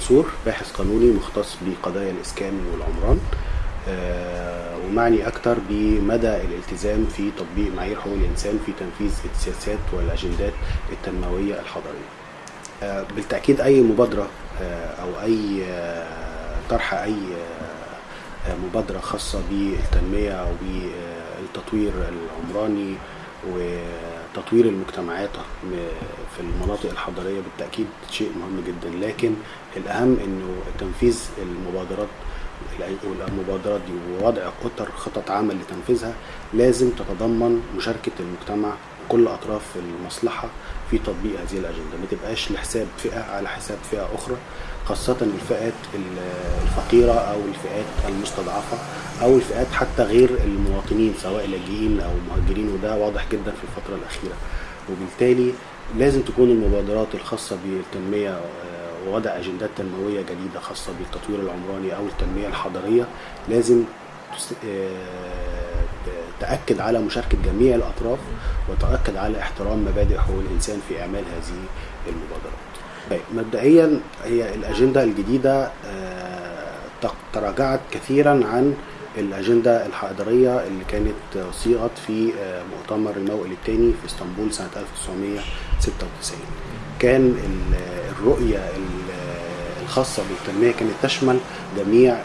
منصور باحث قانوني مختص بقضايا الإسكان والعمران. آه، ومعني أكثر بمدى الالتزام في تطبيق معايير حقوق الإنسان في تنفيذ السياسات والأجندات التنموية الحضرية. آه، بالتأكيد أي مبادرة آه، أو أي طرح أي مبادرة خاصة بالتنمية وبالتطوير العمراني وتطوير المجتمعات في المناطق الحضرية بالتأكيد شيء مهم جدا. لكن الأهم أنه تنفيذ المبادرات والمبادرات دي ووضع اطر خطط عمل لتنفيذها لازم تتضمن مشاركة المجتمع كل أطراف المصلحة في تطبيق هذه الأجندة. ما تبقاش لحساب فئة على حساب فئة أخرى خاصة الفئات الفقيرة أو الفئات المستضعفة أو الفئات حتى غير المواطنين سواء لاجئين أو مهاجرين وده واضح جدا في الفترة الأخيرة. وبالتالي لازم تكون المبادرات الخاصة بالتنمية ووضع أجندات تنموية جديدة خاصة بالتطوير العمراني أو التنمية الحضرية. لازم تأكد على مشاركة جميع الأطراف وتأكد على احترام مبادئ حقوق الإنسان في إعمال هذه المبادرات. طيب مبدئيا هي الأجندة الجديدة تراجعت كثيرا عن الأجندة الحضرية اللي كانت صيغت في مؤتمر الموئل الثاني في إسطنبول سنة 1996 كان الرؤية الخاصة بالتنمية كانت تشمل جميع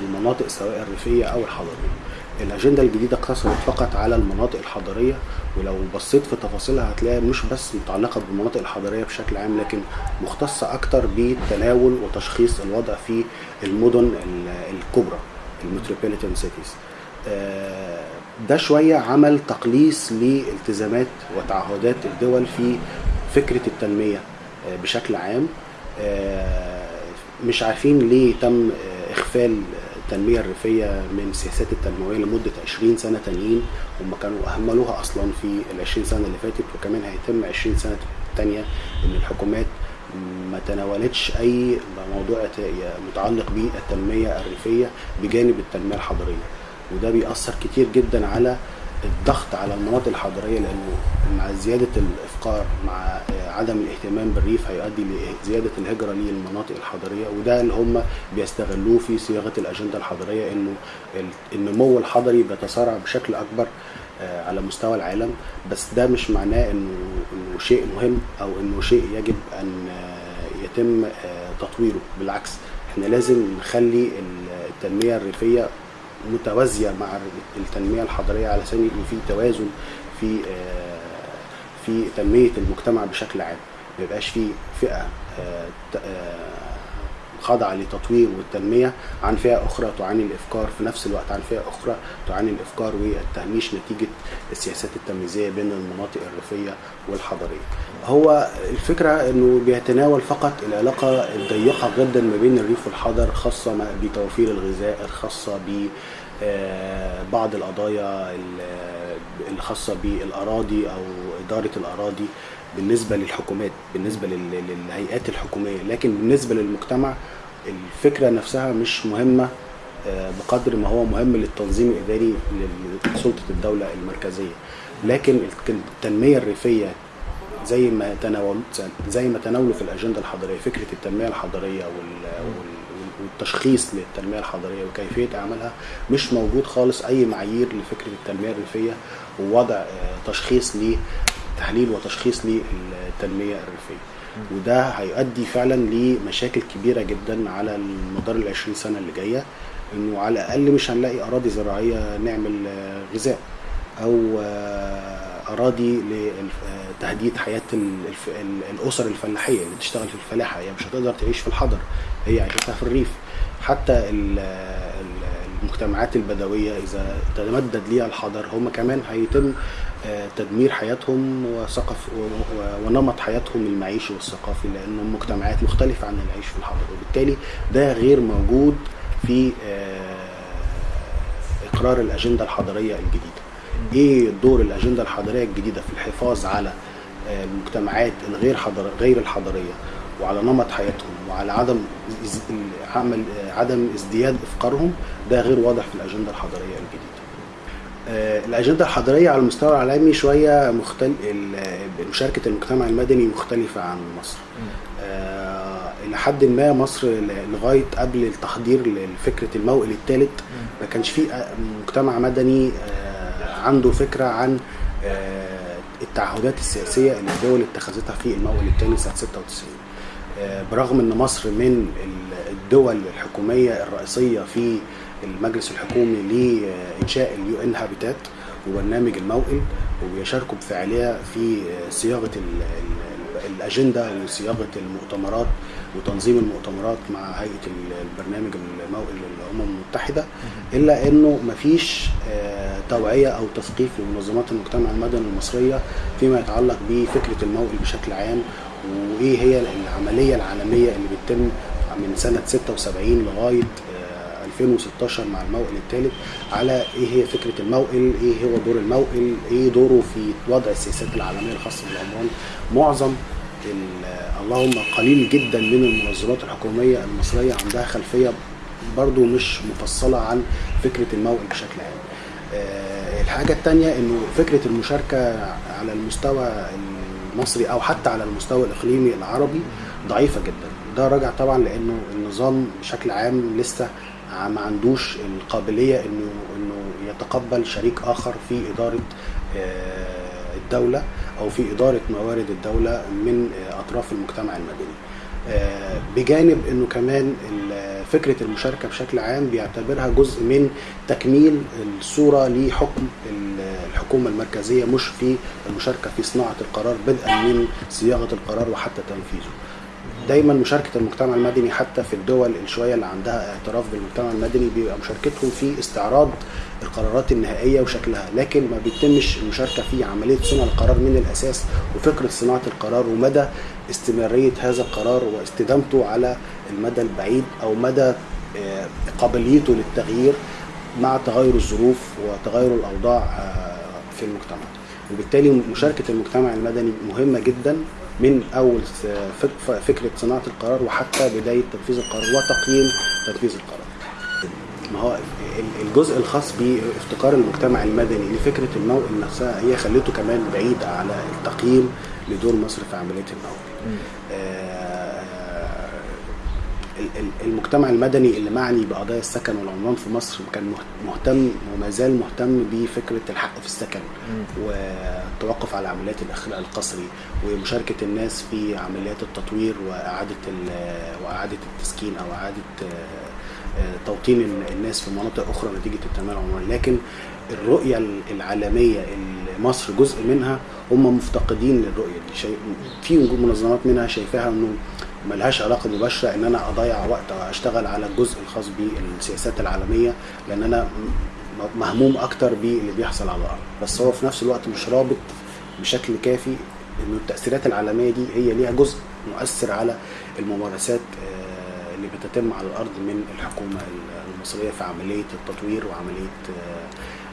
المناطق سواء الريفية أو الحضرية. الأجندة الجديدة اقتصرت فقط على المناطق الحضرية ولو بصيت في تفاصيلها هتلاقي مش بس متعلقة بالمناطق الحضرية بشكل عام لكن مختصة أكتر بتناول وتشخيص الوضع في المدن الكبرى المتروبوليتان سيتيز. ده شوية عمل تقليص لالتزامات وتعهدات الدول في فكرة التنمية بشكل عام. مش عارفين ليه تم إخفال التنمية الريفية من السياسات التنموية لمدة 20 سنة تانيين هم كانوا أهملوها أصلا في ال 20 سنة اللي فاتت وكمان هيتم 20 سنة تانية إن الحكومات ما تناولتش أي موضوع متعلق بالتنمية الريفية بجانب التنمية الحضرية. وده بيأثر كتير جدا على الضغط على المناطق الحضرية لأنه مع زيادة الإفقار مع عدم الاهتمام بالريف هيؤدي لزيادة الهجرة للمناطق الحضرية وده اللي هم بيستغلوه في صياغة الأجندة الحضرية إنه النمو الحضري بيتسارع بشكل أكبر على مستوى العالم. بس ده مش معناه إنه إنه شيء مهم أو إنه شيء يجب أن يتم تطويره. بالعكس إحنا لازم نخلي التنمية الريفية متوازية مع التنمية الحضرية على سبيل يكون في توازن في في تنمية المجتمع بشكل عام. ما يبقاش في فئة خاضعه للتطوير والتنمية عن فئة أخرى تعاني الإفكار في نفس الوقت عن فئة أخرى تعاني الإفكار والتهميش نتيجة السياسات التمييزية بين المناطق الريفية والحضرية. هو الفكرة إنه بيتناول فقط العلاقة الضيقة جدا ما بين الريف والحضر خاصة بتوفير الغذاء الخاصه ب بعض القضايا الخاصه بالأراضي أو إدارة الأراضي بالنسبة للحكومات بالنسبة للهيئات الحكومية لكن بالنسبة للمجتمع الفكرة نفسها مش مهمة بقدر ما هو مهم للتنظيم الإداري لسلطة الدولة المركزية. لكن التنمية الريفية زي ما تناول زي ما تناولوا في الأجندة الحضرية فكرة التنمية الحضرية والتشخيص للتنمية الحضرية وكيفية اعمالها مش موجود خالص أي معايير لفكرة التنمية الريفية ووضع تشخيص تحليل وتشخيص للتنمية الريفية. وده هيؤدي فعلا لمشاكل كبيرة جدا على مدار ال 20 سنة اللي جاية إنه على الأقل مش هنلاقي أراضي زراعية نعمل غذاء أو أراضي لتهديد حياة الأسر الفلاحية اللي بتشتغل في الفلاحة. هي يعني مش هتقدر تعيش في الحضر هي عيشتها في الريف. حتى المجتمعات البدوية إذا تمدد ليها الحضر هم كمان هيتم تدمير حياتهم وثقف ونمط حياتهم المعيشي والثقافي لانهم مجتمعات مختلفة عن العيش في الحضر. وبالتالي ده غير موجود في إقرار الأجندة الحضرية الجديدة. إيه دور الأجندة الحضرية الجديدة في الحفاظ على المجتمعات الغير حضر غير الحضرية وعلى نمط حياتهم وعلى عدم عمل عدم ازدياد إفقارهم؟ ده غير واضح في الأجندة الحضرية الجديدة. الأجندة الحضرية على المستوى العالمي شوية مختلف مشاركة المجتمع المدني مختلفة عن مصر. لحد ما مصر لغاية قبل التحضير لفكرة الموئل الثالث ما كانش في مجتمع مدني عنده فكرة عن التعهدات السياسية اللي الدول اتخذتها في الموئل الثاني سنة 96 برغم إن مصر من الدول الحكومية الرئيسية في المجلس الحكومي لإنشاء اليو إن هابيتات وبرنامج الموئل وبيشاركوا بفعالية في صياغة الأجندة وصياغة المؤتمرات وتنظيم المؤتمرات مع هيئة البرنامج الموئل للأمم المتحدة إلا إنه مفيش توعية أو تثقيف لمنظمات المجتمع المدني المصرية فيما يتعلق بفكرة الموئل بشكل عام وإيه هي العملية العالمية اللي بتتم من سنة 76 لغاية 2016 مع الموئل الثالث على إيه هي فكرة الموئل، إيه هو دور الموئل، إيه دوره في وضع السياسات العالمية الخاصة بالعمران. معظم اللهم قليل جدا من المنظمات الحكومية المصرية عندها خلفية برضو مش مفصلة عن فكرة الموئل بشكل عام. الحاجة الثانية إنه فكرة المشاركة على المستوى المصري أو حتى على المستوى الإقليمي العربي ضعيفة جدا. ده راجع طبعا لأنه النظام بشكل عام لسه ما عندوش القابلية إنه إنه يتقبل شريك آخر في إدارة الدولة أو في إدارة موارد الدولة من أطراف المجتمع المدني. بجانب إنه كمان فكرة المشاركة بشكل عام بيعتبرها جزء من تكميل الصورة لحكم الحكومة المركزية مش في المشاركة في صناعة القرار بدءا من صياغة القرار وحتى تنفيذه. دايما مشاركة المجتمع المدني حتى في الدول الشويه اللي عندها اعتراف بالمجتمع المدني بيبقى مشاركتهم في استعراض القرارات النهائية وشكلها. لكن ما بيتمش المشاركة في عملية صنع القرار من الأساس وفكرة صناعة القرار ومدى استمرارية هذا القرار واستدامته على المدى البعيد أو مدى قابليته للتغيير مع تغير الظروف وتغير الأوضاع في المجتمع. وبالتالي مشاركة المجتمع المدني مهمة جدا. من أول فكرة صناعة القرار وحتى بداية تنفيذ القرار وتقييم تنفيذ القرار. ما هو الجزء الخاص بافتقار المجتمع المدني لفكرة الموئل نفسها هي خلته كمان بعيد على التقييم لدور مصر في عملية الموئل. المجتمع المدني اللي معني بقضايا السكن والعمران في مصر كان مهتم وما زال مهتم بفكرة الحق في السكن والتوقف على عمليات الإخلاء القسري ومشاركة الناس في عمليات التطوير وإعادة وإعادة التسكين أو إعادة توطين الناس في مناطق أخرى نتيجة التنمية العمرانية. لكن الرؤية العالمية اللي مصر جزء منها هم مفتقدين للرؤية دي. في منظمات منها شايفاها إنه ملهاش علاقة مباشرة إن أنا أضيع وقت أو أشتغل على الجزء الخاص بالسياسات العالمية لأن أنا مهموم أكتر باللي بيحصل على الأرض. بس هو في نفس الوقت مش رابط بشكل كافي ان التأثيرات العالمية دي هي ليها جزء مؤثر على الممارسات اللي بتتم على الأرض من الحكومة المصرية في عملية التطوير وعملية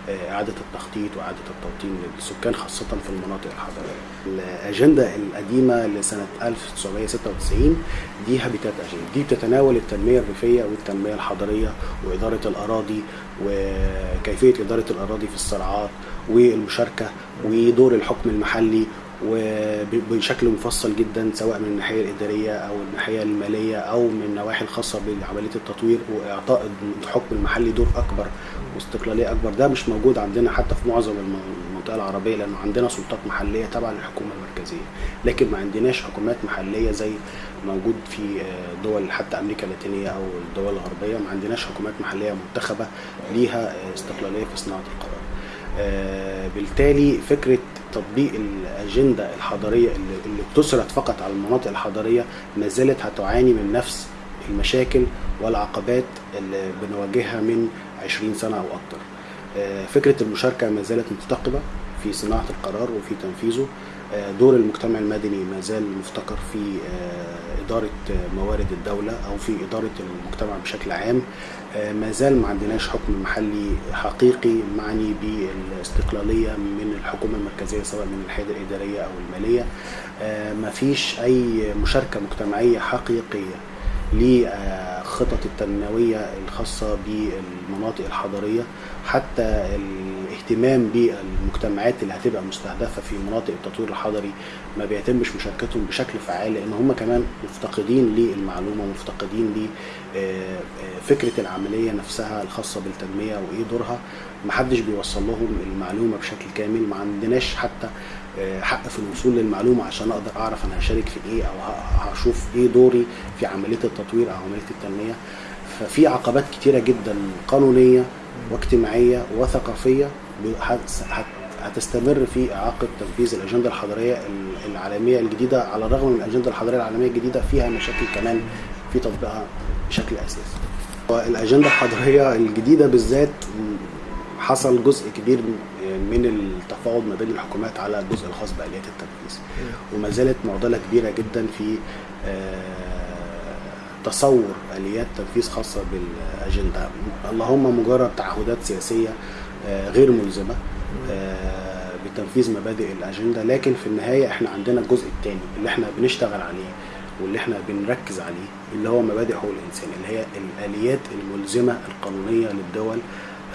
إعادة التخطيط وإعادة التوطين للسكان خاصة في المناطق الحضرية. الأجندة القديمة لسنة 1996 دي هابيتات أجندة، دي بتتناول التنمية الريفية والتنمية الحضرية وإدارة الأراضي وكيفية إدارة الأراضي في الصراعات والمشاركة ودور الحكم المحلي وبشكل مفصل جدا سواء من الناحية الإدارية أو الناحية المالية أو من النواحي الخاصة بعملية التطوير وإعطاء الحكم المحلي دور أكبر واستقلالية أكبر. ده مش موجود عندنا حتى في معظم المنطقة العربية لأنه عندنا سلطات محلية تبع للحكومه المركزية. لكن ما عندناش حكومات محلية زي موجود في دول حتى أمريكا اللاتينية أو الدول الغربية. ما عندناش حكومات محلية منتخبة ليها استقلالية في صناعة القرار. بالتالي فكرة تطبيق الأجندة الحضاريه اللي, بتسرد فقط على المناطق الحضاريه ما زالت هتعاني من نفس المشاكل والعقبات اللي بنواجهها من 20 سنة أو أكتر. فكرة المشاركة ما زالت مفتقده في صناعة القرار وفي تنفيذه. دور المجتمع المدني ما زال مفتقر في إدارة موارد الدولة أو في إدارة المجتمع بشكل عام. ما زال ما عندناش حكم محلي حقيقي معني بالاستقلالية من الحكومة المركزية سواء من الحياد الإدارية أو المالية. ما فيش أي مشاركة مجتمعية حقيقية. لخطط التنموية الخاصة بالمناطق الحضرية حتى اهتمام بالمجتمعات اللي هتبقى مستهدفة في مناطق التطوير الحضري ما بيتمش مشاركتهم بشكل فعال لأن هم كمان مفتقدين للمعلومة مفتقدين لفكره العملية نفسها الخاصة بالتنمية وإيه دورها. محدش بيوصل لهم المعلومة بشكل كامل ما عندناش حتى آه، حق في الوصول للمعلومة عشان أقدر أعرف أنا هشارك في إيه أو هشوف إيه دوري في عملية التطوير أو عملية التنمية ففي عقبات كتيرة جدا قانونية واجتماعية وثقافية هتستمر في إعاقة تنفيذ الأجندة الحضرية ال- العالمية الجديدة على الرغم من الأجندة الحضرية العالمية الجديدة فيها مشاكل كمان في تطبيقها بشكل أساسي. والأجندة الحضرية الجديدة بالذات حصل جزء كبير من التفاوض ما بين الحكومات على الجزء الخاص بأليات التنفيذ وما زالت معضلة كبيرة جدا في آه، تصور أليات تنفيذ خاصة بالأجندة. اللهم مجرد تعهدات سياسية آه، غير ملزمة آه، بتنفيذ مبادئ الأجندة. لكن في النهاية إحنا عندنا الجزء الثاني اللي إحنا بنشتغل عليه واللي إحنا بنركز عليه اللي هو مبادئ حقوق الإنسان اللي هي الأليات الملزمة القانونية للدول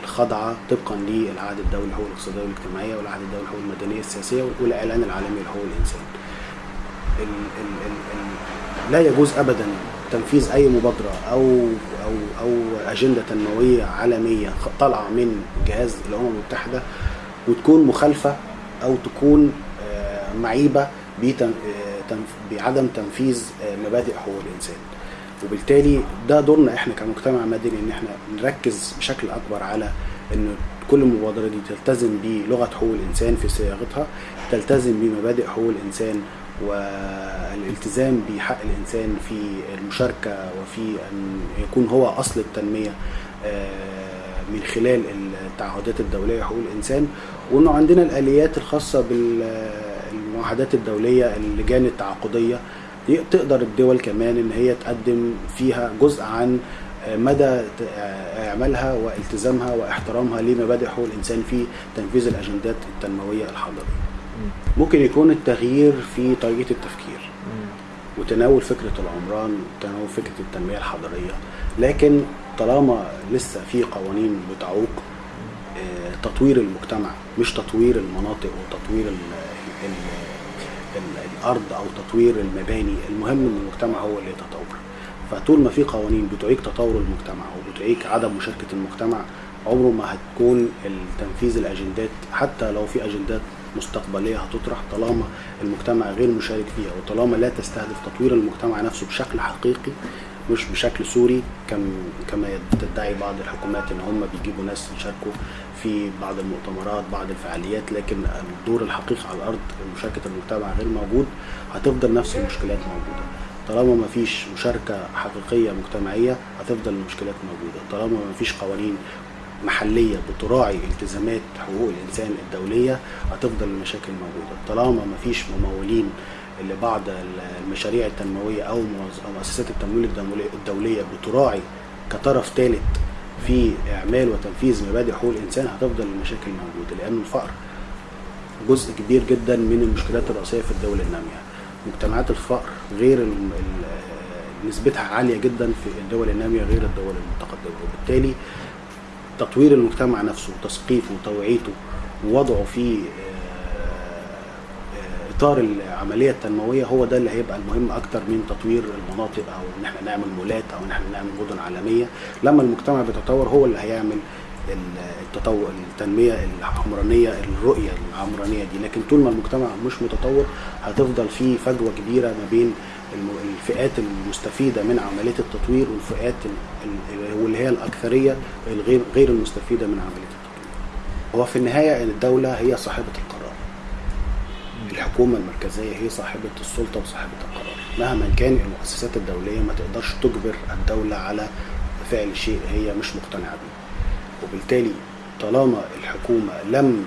الخاضعه طبقا للعهد الدولي للحقوق الاقتصاديه والاجتماعيه والعهد الدولي للحقوق المدنيه السياسية والإعلان العالمي لحقوق الإنسان. ال ال ال ال لا يجوز ابدا تنفيذ أي مبادرة أو أو أو أجندة تنموية عالمية طالعة من جهاز الأمم المتحدة وتكون مخالفة أو تكون آه، معيبة آه، بعدم تنفيذ آه، مبادئ حقوق الإنسان. وبالتالي ده دورنا إحنا كمجتمع مدني ان إحنا نركز بشكل اكبر على إن كل مبادره دي تلتزم بلغة حقوق الإنسان في صياغتها تلتزم بمبادئ حقوق الإنسان والالتزام بحق الإنسان في المشاركة وفي أن يكون هو أصل التنمية آه، من خلال التعهدات الدولية حقوق الإنسان. وإنه عندنا الآليات الخاصة بالمعاهدات الدولية اللجان التعاقدية دي تقدر الدول كمان إن هي تقدم فيها جزء عن مدى اعمالها والتزامها واحترامها لمبادئ حقوق الإنسان في تنفيذ الأجندات التنموية الحضريه. ممكن يكون التغيير في طريقة التفكير وتناول فكرة العمران وتناول فكرة التنمية الحضريه لكن طالما لسه في قوانين بتعوق آه، تطوير المجتمع مش تطوير المناطق وتطوير ال الأرض أو تطوير المباني المهم إن المجتمع هو اللي يتطور. فطول ما في قوانين بتعيق تطور المجتمع وبتعيق عدم مشاركة المجتمع عمره ما هتكون التنفيذ الأجندات حتى لو في أجندات مستقبلية هتطرح طالما المجتمع غير مشارك فيها وطالما لا تستهدف تطوير المجتمع نفسه بشكل حقيقي مش بشكل سوري كم كما تدعي بعض الحكومات إن هم بيجيبوا ناس يشاركوا في بعض المؤتمرات بعض الفعاليات لكن الدور الحقيقي على الأرض مشاركه المجتمع غير موجود هتفضل نفس المشكلات موجودة. طالما ما فيش مشاركة حقيقية مجتمعية هتفضل المشكلات موجودة. طالما ما فيش قوانين محلية بتراعي التزامات حقوق الإنسان الدولية هتفضل المشاكل موجودة. طالما ما فيش ممولين لبعض المشاريع التنموية أو منظ- مؤسسات التمويل الدولي- الدولية بتراعي كطرف ثالث في إعمال وتنفيذ مبادئ حقوق الإنسان هتفضل المشاكل موجودة لأن الفقر جزء كبير جدا من المشكلات الرئيسية في الدول النامية. مجتمعات الفقر غير نسبتها عالية جدا في الدول النامية غير الدول المتقدمة. وبالتالي تطوير المجتمع نفسه وتثقيفه وتوعيته ووضعه في إطار العملية التنموية هو ده اللي هيبقى المهم أكتر من تطوير المناطق أو إن إحنا نعمل مولات أو إن إحنا نعمل مدن عالمية لما المجتمع بيتطور هو اللي هيعمل التطور التنمية العمرانية الرؤية العمرانية دي لكن طول ما المجتمع مش متطور هتفضل في فجوة كبيرة ما بين الفئات المستفيدة من عملية التطوير والفئات ال- ال- واللي هي الأكثرية الغير غير المستفيدة من عملية التطوير. هو في النهاية الدولة هي صاحبة القرار. الحكومة المركزية هي صاحبة السلطة وصاحبة القرار مهما كان المؤسسات الدولية ما تقدرش تجبر الدولة على فعل شيء هي مش مقتنعة بيه. وبالتالي طالما الحكومة لم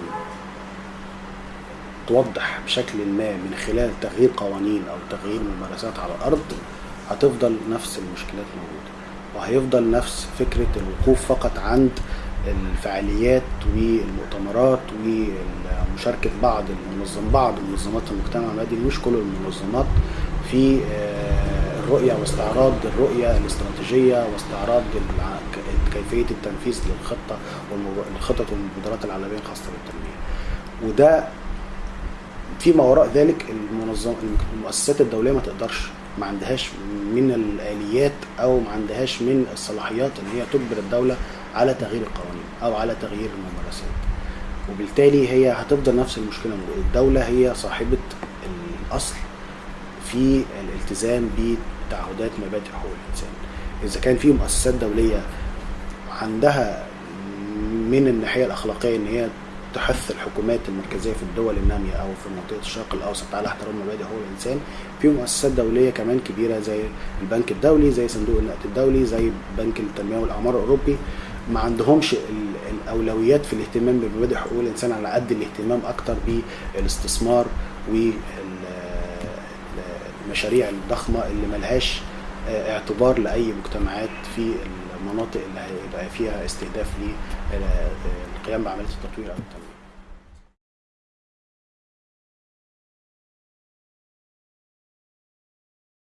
توضح بشكل ما من خلال تغيير قوانين أو تغيير ممارسات على الأرض هتفضل نفس المشكلات موجودة وهيفضل نفس فكرة الوقوف فقط عند الفعاليات والمؤتمرات ومشاركة بعض المنظم بعض منظمات المجتمع المدني مش كل المنظمات في آه، الرؤية واستعراض الرؤية الاستراتيجية واستعراض الع- ك- كيفية التنفيذ للخطة والخطط والمبادرات العالمية الخاصة بالتنمية. وده فيما وراء ذلك المنظم المؤسسات الدولية ما تقدرش ما عندهاش من الآليات أو ما عندهاش من الصلاحيات إن هي تجبر الدولة على تغيير القوانين أو على تغيير الممارسات. وبالتالي هي هتفضل نفس المشكلة الدولة هي صاحبة الأصل في الالتزام بتعهدات مبادئ حقوق الإنسان. إذا كان في مؤسسات دولية عندها من الناحية الأخلاقية إن هي تحث الحكومات المركزية في الدول النامية أو في منطقة الشرق الأوسط على احترام مبادئ حقوق الإنسان في مؤسسات دولية كمان كبيرة زي البنك الدولي زي صندوق النقد الدولي زي بنك التنمية والأعمار الأوروبي ما عندهمش ال- الأولويات في الاهتمام بمبادئ حقوق الإنسان على قد الاهتمام أكتر بالاستثمار والمشاريع الضخمة اللي ملهاش اعتبار لأي مجتمعات في المناطق اللي هيبقى فيها استهداف للقيام بعملية التطوير أو التنمية.